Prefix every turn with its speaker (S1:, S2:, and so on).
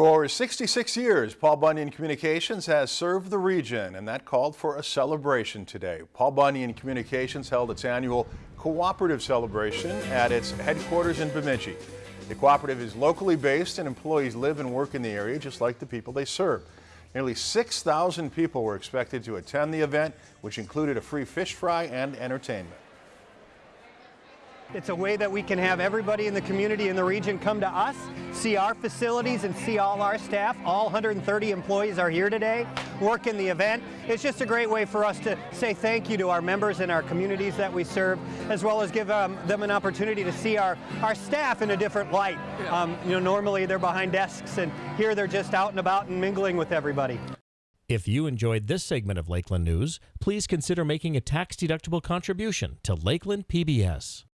S1: For 66 years, Paul Bunyan Communications has served the region, and that called for a celebration today. Paul Bunyan Communications held its annual cooperative celebration at its headquarters in Bemidji. The cooperative is locally based and employees live and work in the area just like the people they serve. Nearly 6,000 people were expected to attend the event, which included a free fish fry and entertainment.
S2: It's a way that we can have everybody in the community in the region come to us, see our facilities and see all our staff. All 130 employees are here today, work in the event. It's just a great way for us to say thank you to our members and our communities that we serve, as well as give um, them an opportunity to see our, our staff in a different light. Um, you know, normally they're behind desks and here they're just out and about and mingling with everybody.
S3: If you enjoyed this segment of Lakeland News, please consider making a tax-deductible contribution to Lakeland PBS.